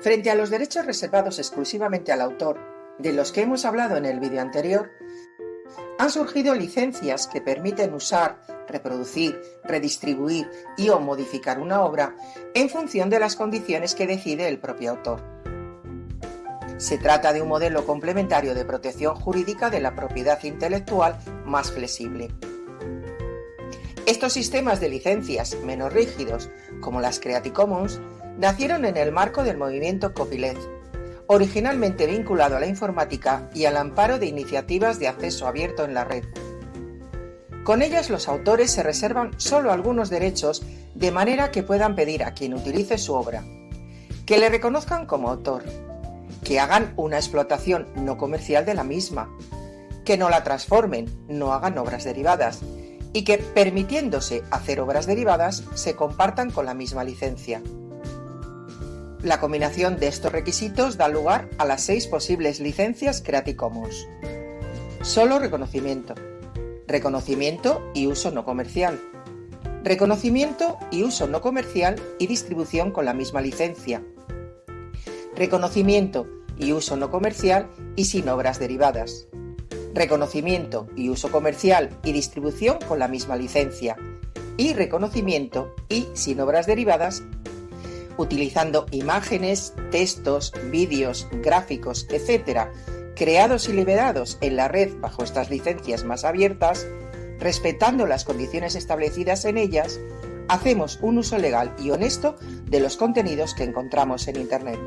Frente a los derechos reservados exclusivamente al autor, de los que hemos hablado en el vídeo anterior, han surgido licencias que permiten usar, reproducir, redistribuir y o modificar una obra en función de las condiciones que decide el propio autor. Se trata de un modelo complementario de protección jurídica de la propiedad intelectual más flexible. Estos sistemas de licencias menos rígidos, como las Creative Commons, nacieron en el marco del movimiento copyleft, originalmente vinculado a la informática y al amparo de iniciativas de acceso abierto en la red. Con ellas los autores se reservan solo algunos derechos de manera que puedan pedir a quien utilice su obra, que le reconozcan como autor, que hagan una explotación no comercial de la misma, que no la transformen, no hagan obras derivadas, y que, permitiéndose hacer obras derivadas, se compartan con la misma licencia. La combinación de estos requisitos da lugar a las seis posibles licencias Creative Commons. Solo reconocimiento. Reconocimiento y uso no comercial. Reconocimiento y uso no comercial y distribución con la misma licencia. Reconocimiento y uso no comercial y sin obras derivadas. Reconocimiento y uso comercial y distribución con la misma licencia. Y reconocimiento y sin obras derivadas utilizando imágenes, textos, vídeos, gráficos, etc., creados y liberados en la red bajo estas licencias más abiertas, respetando las condiciones establecidas en ellas, hacemos un uso legal y honesto de los contenidos que encontramos en Internet.